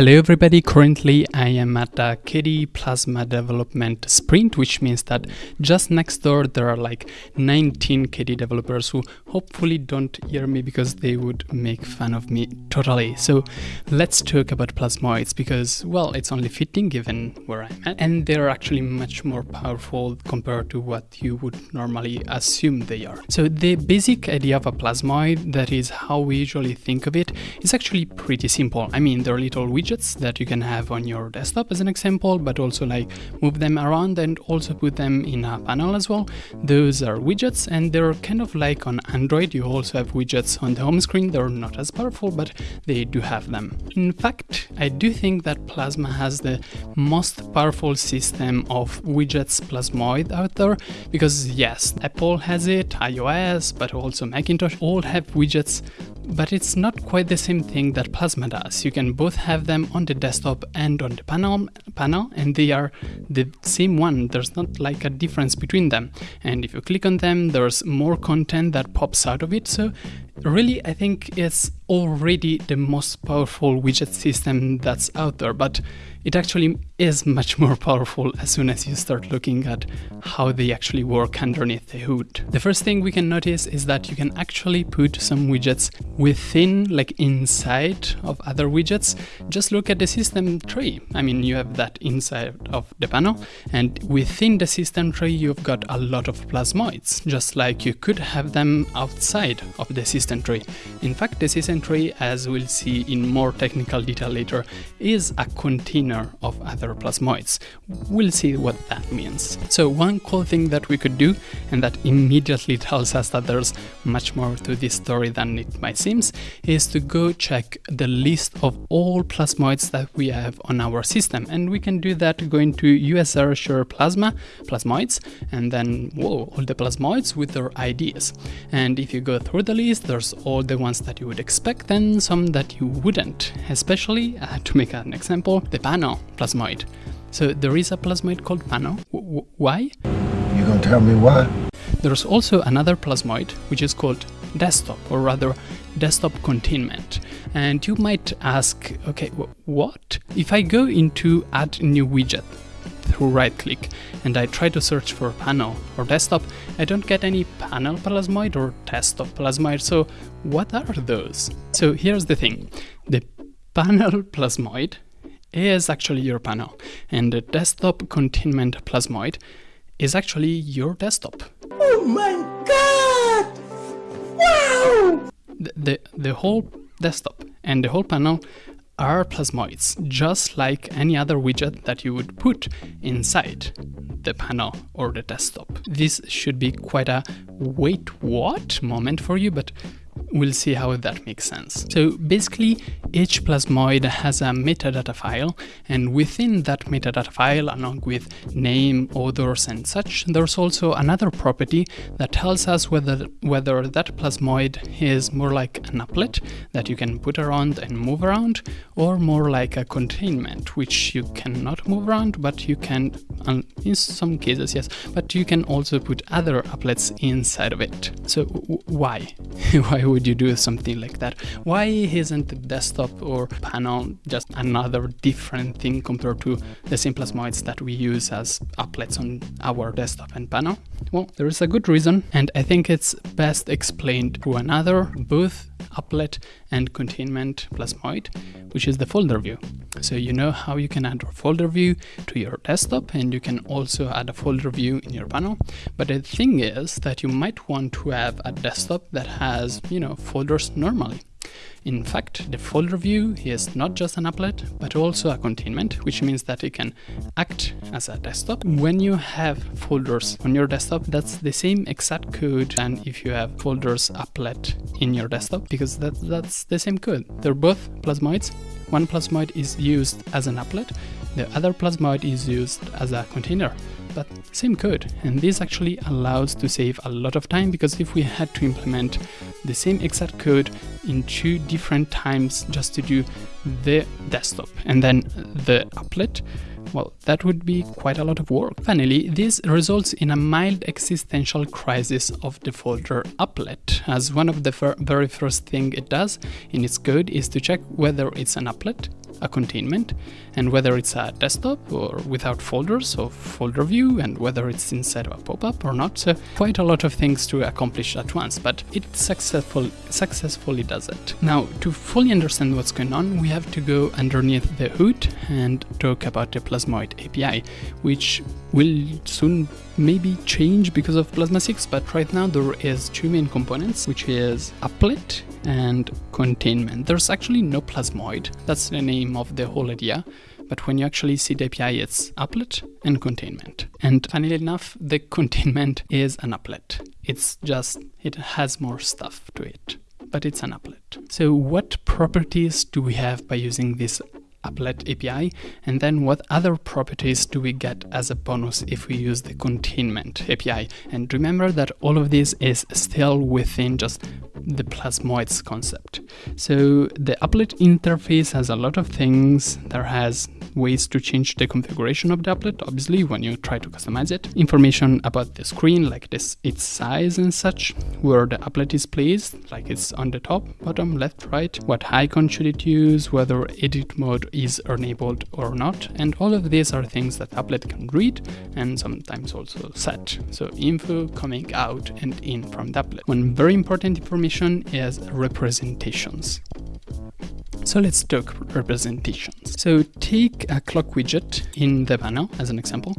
Hello everybody, currently I am at a KDE Plasma development sprint, which means that just next door there are like 19 KDE developers who hopefully don't hear me because they would make fun of me totally. So let's talk about plasmoids because, well, it's only fitting given where I'm at, and they're actually much more powerful compared to what you would normally assume they are. So the basic idea of a plasmoid, that is how we usually think of it, is actually pretty simple. I mean, they're little widgets that you can have on your desktop as an example, but also like move them around and also put them in a panel as well. Those are widgets and they're kind of like on Android, you also have widgets on the home screen. They're not as powerful, but they do have them. In fact, I do think that Plasma has the most powerful system of widgets plasmoid out there because yes, Apple has it, iOS, but also Macintosh all have widgets but it's not quite the same thing that Plasma does. You can both have them on the desktop and on the panel, panel and they are the same one. There's not like a difference between them. And if you click on them, there's more content that pops out of it. So really, I think it's already the most powerful widget system that's out there. But it actually is much more powerful as soon as you start looking at how they actually work underneath the hood. The first thing we can notice is that you can actually put some widgets within, like inside of other widgets. Just look at the system tree. I mean, you have that inside of the panel and within the system tree, you've got a lot of plasmoids, just like you could have them outside of the system tree. In fact, system tree, as we'll see in more technical detail later, is a container of other plasmoids. We'll see what that means. So one cool thing that we could do, and that immediately tells us that there's much more to this story than it might seem, is to go check the list of all plasmoids that we have on our system. And we can do that going to USR share Plasma, plasmoids, and then, whoa, all the plasmoids with their IDs. And if you go through the list, there's all the ones that you would expect and some that you wouldn't. Especially, uh, to make an example, the pan panel plasmoid. So there is a plasmoid called panel. W why? You gonna tell me why? There's also another plasmoid which is called desktop or rather desktop containment. And you might ask, okay, what? If I go into add new widget through right click and I try to search for panel or desktop, I don't get any panel plasmoid or desktop plasmoid. So what are those? So here's the thing. The panel plasmoid is actually your panel, and the desktop containment plasmoid is actually your desktop. Oh my god! Wow! The, the, the whole desktop and the whole panel are plasmoids, just like any other widget that you would put inside the panel or the desktop. This should be quite a wait what moment for you, but We'll see how that makes sense. So basically, each plasmoid has a metadata file, and within that metadata file, along with name, odors, and such, there's also another property that tells us whether, whether that plasmoid is more like an applet that you can put around and move around, or more like a containment, which you cannot move around, but you can, um, in some cases, yes, but you can also put other applets inside of it. So why? why why would you do something like that? Why isn't the desktop or panel just another different thing compared to the simplest plasmoids that we use as applets on our desktop and panel? Well, there is a good reason, and I think it's best explained through another both applet and containment plasmoid, which is the folder view. So you know how you can add a folder view to your desktop and you can also add a folder view in your panel. But the thing is that you might want to have a desktop that has, you know, folders normally. In fact, the folder view is not just an applet, but also a containment, which means that it can act as a desktop. When you have folders on your desktop, that's the same exact code and if you have folders applet in your desktop, because that, that's the same code. They're both plasmoids. One plasmoid is used as an applet, the other plasmoid is used as a container but same code. And this actually allows to save a lot of time because if we had to implement the same exact code in two different times just to do the desktop and then the applet, well, that would be quite a lot of work. Finally, this results in a mild existential crisis of the folder applet, as one of the very first thing it does in its code is to check whether it's an applet a containment and whether it's a desktop or without folders or folder view and whether it's inside of a pop-up or not. So quite a lot of things to accomplish at once, but it successful, successfully does it. Now to fully understand what's going on, we have to go underneath the hood and talk about the Plasmoid API, which will soon maybe change because of Plasma 6, but right now there is two main components, which is applet and containment. There's actually no Plasmoid, that's the name of the whole idea, but when you actually see the API, it's applet and containment. And funnily enough, the containment is an applet. It's just, it has more stuff to it, but it's an applet. So what properties do we have by using this applet API and then what other properties do we get as a bonus if we use the containment API and remember that all of this is still within just the plasmoids concept. So the applet interface has a lot of things. There has ways to change the configuration of the applet obviously when you try to customize it. Information about the screen like this its size and such where the applet is placed like it's on the top bottom left right what icon should it use whether edit mode is enabled or not. And all of these are things that applet can read and sometimes also set so info coming out and in from the applet. One very important information is representations. So let's talk representations. So take a clock widget in the panel as an example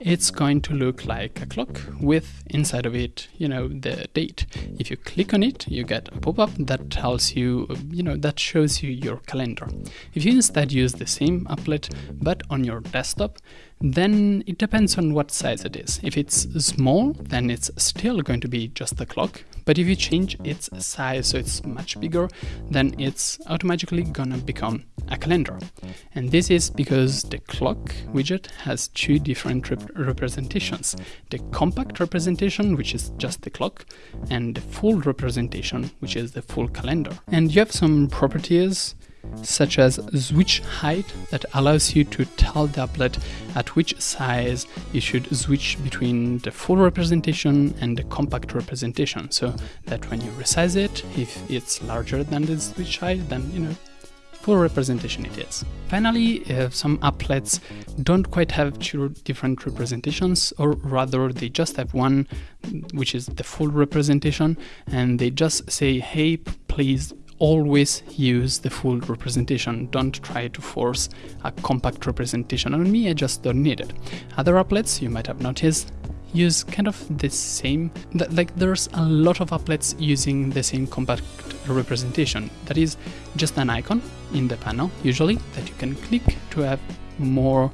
it's going to look like a clock with inside of it, you know, the date. If you click on it, you get a pop-up that tells you, you know, that shows you your calendar. If you instead use the same applet, but on your desktop, then it depends on what size it is. If it's small, then it's still going to be just the clock. But if you change its size so it's much bigger, then it's automatically gonna become a calendar. And this is because the clock widget has two different rep representations. The compact representation, which is just the clock, and the full representation, which is the full calendar. And you have some properties such as switch height that allows you to tell the applet at which size you should switch between the full representation and the compact representation so that when you resize it if it's larger than the switch height then you know full representation it is. Finally, uh, some applets don't quite have two different representations, or rather they just have one, which is the full representation, and they just say, hey, please always use the full representation. Don't try to force a compact representation on me, I just don't need it. Other applets, you might have noticed, use kind of the same, like there's a lot of applets using the same compact representation. That is just an icon in the panel, usually, that you can click to have more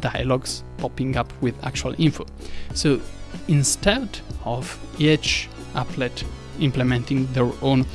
dialogues popping up with actual info. So instead of each applet implementing their own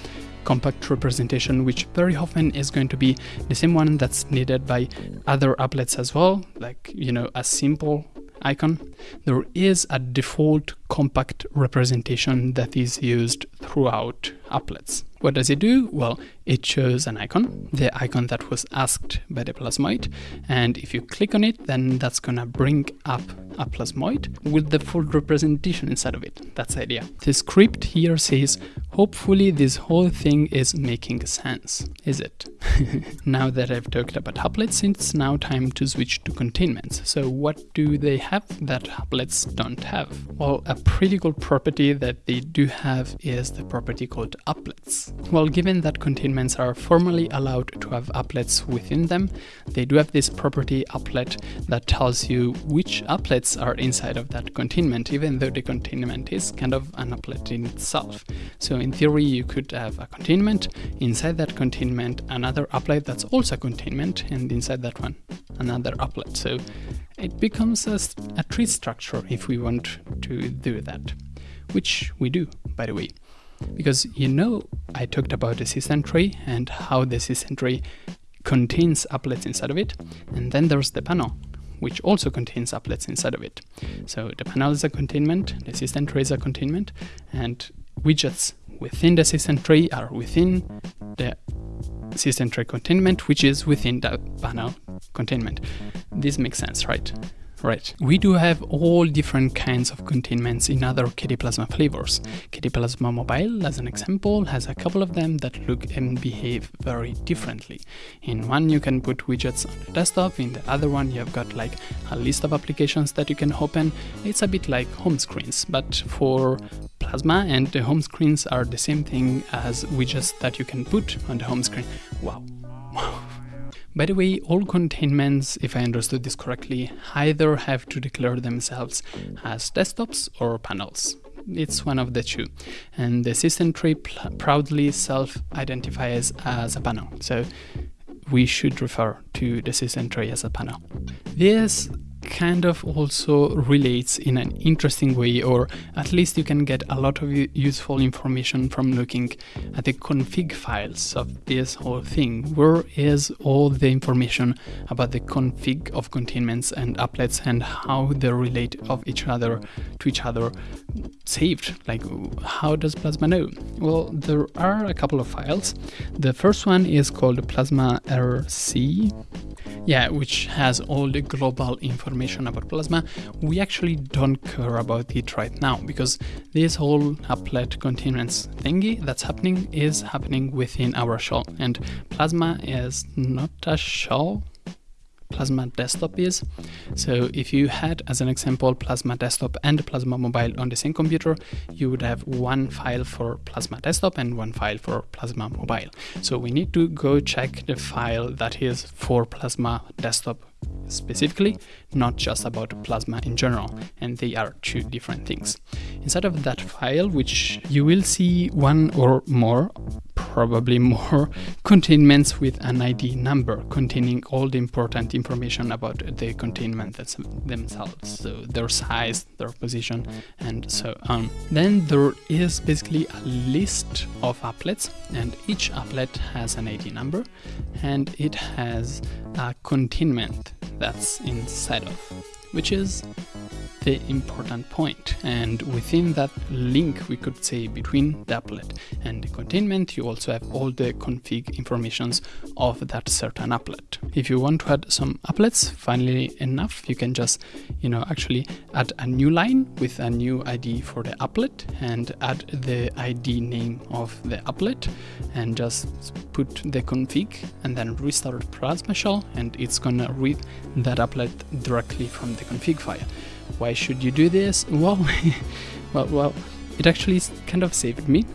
compact representation, which very often is going to be the same one that's needed by other applets as well, like, you know, a simple icon, there is a default compact representation that is used throughout applets. What does it do? Well, it shows an icon, the icon that was asked by the plasmoid, and if you click on it, then that's gonna bring up a plasmoid with the full representation inside of it. That's the idea. The script here says, hopefully this whole thing is making sense. Is it? now that I've talked about applets, it's now time to switch to containments. So what do they have that applets don't have? Well, a pretty cool property that they do have is the property called applets. Well, given that containments are formally allowed to have applets within them, they do have this property applet that tells you which applets are inside of that containment, even though the containment is kind of an applet in itself. So in theory, you could have a containment, inside that containment, another applet that's also containment, and inside that one, another applet. So it becomes a, a tree structure if we want to do that, which we do, by the way. Because you know I talked about the system tree and how the system tree contains applets inside of it, and then there's the panel, which also contains applets inside of it. So the panel is a containment, the system tree is a containment, and widgets within the system tree are within the system tree containment, which is within the panel containment. This makes sense, right? Right. We do have all different kinds of containments in other KDE Plasma flavors. KDE Plasma Mobile, as an example, has a couple of them that look and behave very differently. In one, you can put widgets on the desktop. In the other one, you've got like a list of applications that you can open. It's a bit like home screens, but for Plasma, and the home screens are the same thing as widgets that you can put on the home screen. Wow. Wow. By the way, all containments, if I understood this correctly, either have to declare themselves as desktops or panels. It's one of the two. And the system tree proudly self-identifies as a panel. So we should refer to the system tray as a panel. This kind of also relates in an interesting way, or at least you can get a lot of useful information from looking at the config files of this whole thing. Where is all the information about the config of containments and applets and how they relate of each other to each other saved? Like, how does Plasma know? Well, there are a couple of files. The first one is called Plasma RC yeah, which has all the global information about Plasma, we actually don't care about it right now because this whole applet containments thingy that's happening is happening within our shell and Plasma is not a shell Plasma Desktop is. So if you had, as an example, Plasma Desktop and Plasma Mobile on the same computer, you would have one file for Plasma Desktop and one file for Plasma Mobile. So we need to go check the file that is for Plasma Desktop specifically, not just about Plasma in general, and they are two different things. Inside of that file, which you will see one or more probably more containments with an ID number containing all the important information about the containment themselves, so their size, their position, and so on. Then there is basically a list of applets, and each applet has an ID number, and it has a containment that's inside of, which is the important point. And within that link, we could say between the applet and the containment, you also have all the config informations of that certain applet. If you want to add some applets, finally enough, you can just, you know, actually add a new line with a new ID for the applet and add the ID name of the applet and just put the config and then restart Plasma Shell and it's gonna read that applet directly from the config file. Why should you do this? Well, well, well, it actually kind of saved me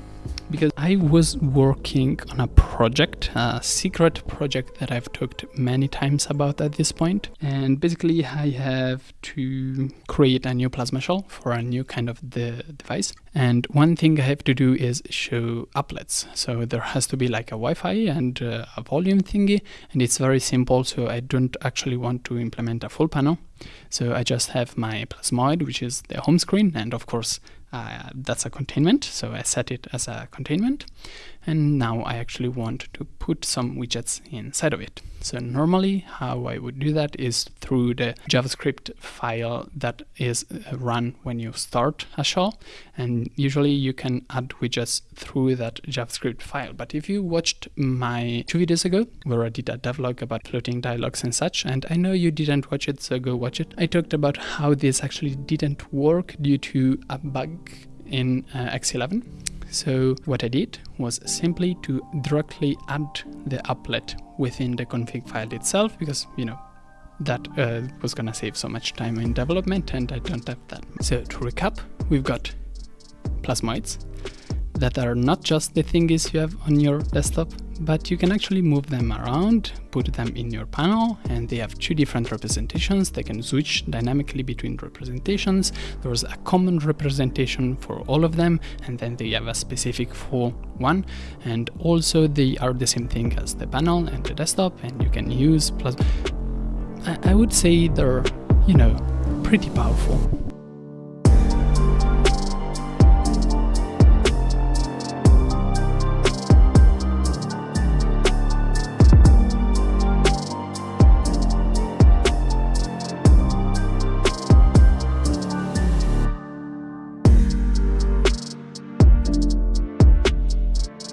because I was working on a project, a secret project that I've talked many times about at this point. And basically I have to create a new plasma shell for a new kind of the device. And one thing I have to do is show applets. So there has to be like a Wi-Fi and uh, a volume thingy. And it's very simple. So I don't actually want to implement a full panel. So I just have my plasmoid, which is the home screen. And of course, uh, that's a containment, so I set it as a containment. And now I actually want to put some widgets inside of it. So normally how I would do that is through the JavaScript file that is uh, run when you start a shell. And usually you can add widgets through that JavaScript file. But if you watched my two videos ago, where I did a devlog about floating dialogues and such, and I know you didn't watch it, so go watch it. I talked about how this actually didn't work due to a bug in uh, X11 so what I did was simply to directly add the applet within the config file itself because, you know, that uh, was gonna save so much time in development and I don't have that. So to recap, we've got plasmoids that are not just the thingies you have on your desktop, but you can actually move them around, put them in your panel, and they have two different representations. They can switch dynamically between representations. There's a common representation for all of them, and then they have a specific full one. And also they are the same thing as the panel and the desktop, and you can use plus. I, I would say they're, you know, pretty powerful.